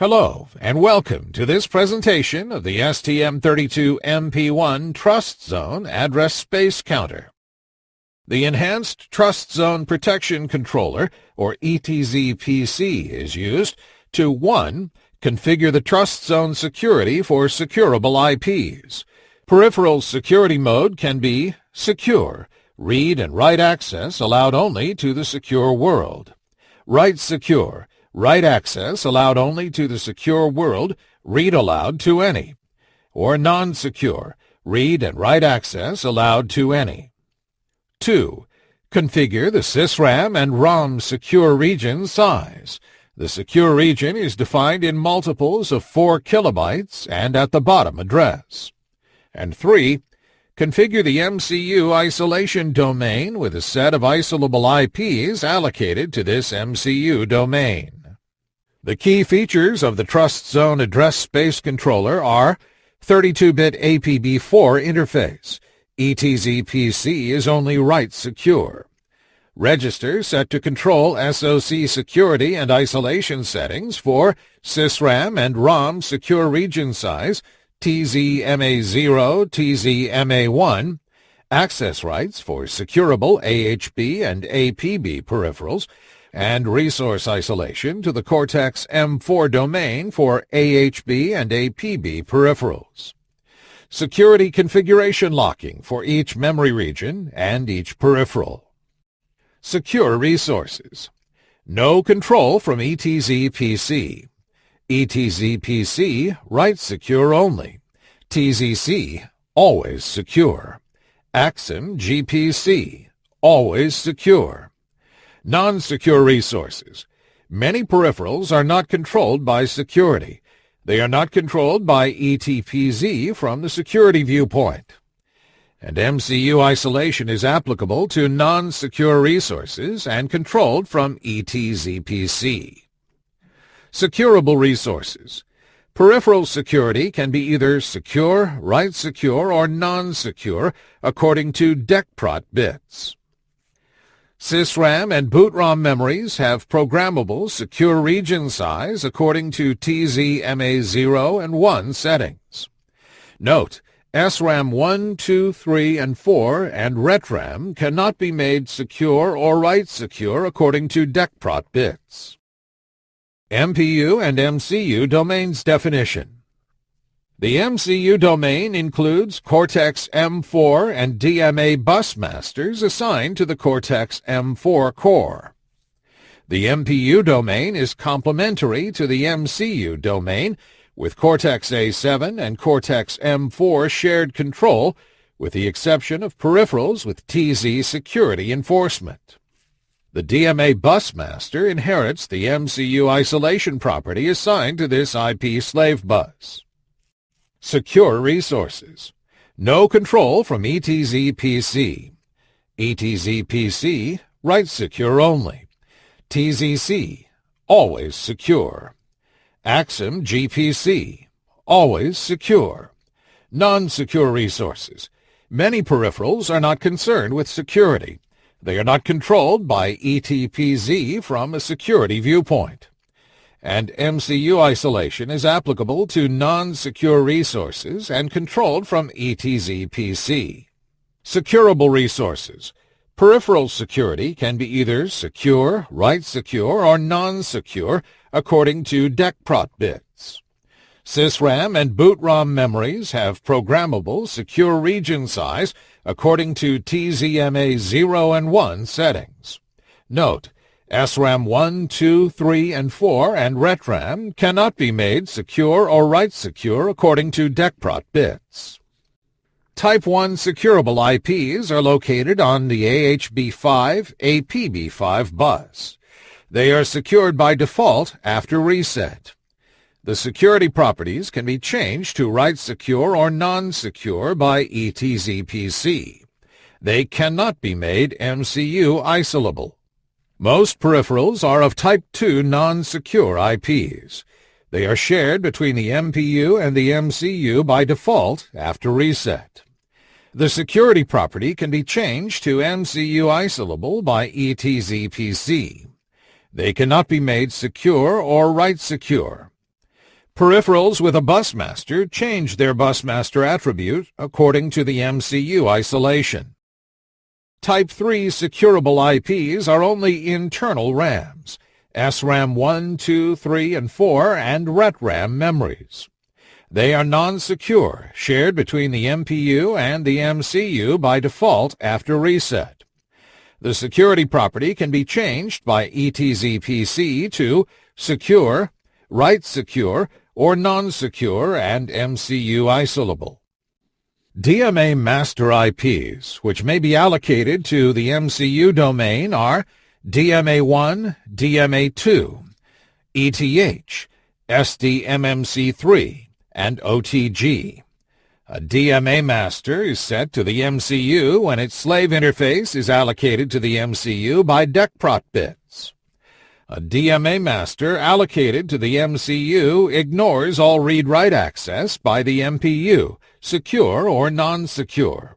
Hello, and welcome to this presentation of the STM32MP1 Trust Zone Address Space Controller. The Enhanced Trust Zone Protection Controller, or ETZ-PC, is used to 1. Configure the trust zone security for securable IPs. Peripheral security mode can be Secure, read and write access allowed only to the secure world. Write Secure, Write access allowed only to the secure world, read allowed to any. Or non-secure, read and write access allowed to any. 2. Configure the SysRAM and ROM secure region size. The secure region is defined in multiples of 4 kilobytes and at the bottom address. And 3. Configure the MCU isolation domain with a set of isolable IPs allocated to this MCU domain. The key features of the Trust Zone Address Space Controller are 32-bit APB4 interface. ETZ-PC is only write secure. Register set to control SOC security and isolation settings for SysRAM and ROM secure region size, TZMA0, TZMA1, access rights for securable AHB and APB peripherals, and resource isolation to the Cortex-M4 domain for AHB and APB peripherals. Security configuration locking for each memory region and each peripheral. Secure resources. No control from ETZ-PC. ETZ-PC, write secure only. TZC, always secure. Axim GPC, always secure. Non-secure resources. Many peripherals are not controlled by security. They are not controlled by ETPZ from the security viewpoint. And MCU isolation is applicable to non-secure resources and controlled from ETZPC. Securable resources. Peripheral security can be either secure, write secure, or non-secure according to DECPROT bits. SysRAM and boot-ROM memories have programmable secure region size according to TZMA0 and 1 settings. Note, SRAM 1, 2, 3, and 4 and RETRAM cannot be made secure or write secure according to DECPROT bits. MPU and MCU domains definition. The MCU domain includes Cortex-M4 and DMA bus masters assigned to the Cortex-M4 core. The MPU domain is complementary to the MCU domain, with Cortex-A7 and Cortex-M4 shared control, with the exception of peripherals with TZ security enforcement. The DMA bus master inherits the MCU isolation property assigned to this IP slave bus. Secure resources. No control from ETZ-PC. ETZ-PC, write secure only. TZC, always secure. Axim GPC, always secure. Non-secure resources. Many peripherals are not concerned with security. They are not controlled by ETPZ from a security viewpoint and MCU isolation is applicable to non-secure resources and controlled from ETZ-PC. Securable resources. Peripheral security can be either secure, write secure, or non-secure according to DECPROT bits. SysRAM and boot-ROM memories have programmable secure region size according to TZMA 0 and 1 settings. Note, SRAM 1, 2, 3, and 4 and RETRAM cannot be made secure or write secure according to DECPROT bits. Type 1 securable IPs are located on the AHB5, APB5 bus. They are secured by default after reset. The security properties can be changed to write secure or non-secure by ETZPC. They cannot be made MCU isolable. Most peripherals are of Type 2 non-secure IPs. They are shared between the MPU and the MCU by default after reset. The security property can be changed to MCU isolable by ETZPC. They cannot be made secure or write secure. Peripherals with a busmaster change their busmaster attribute according to the MCU isolation. Type 3 securable IPs are only internal RAMs, SRAM 1, 2, 3, and 4, and RETRAM memories. They are non-secure, shared between the MPU and the MCU by default after reset. The security property can be changed by ETZPC to secure, write secure, or non-secure and MCU isolable. DMA master IPs, which may be allocated to the MCU domain, are DMA1, DMA2, ETH, SDMMC3, and OTG. A DMA master is set to the MCU when its slave interface is allocated to the MCU by DECprot bits. A DMA master allocated to the MCU ignores all read-write access by the MPU, secure or non-secure.